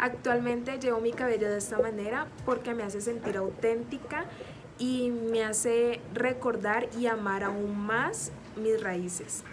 Actualmente llevo mi cabello de esta manera porque me hace sentir auténtica y me hace recordar y amar aún más mis raíces.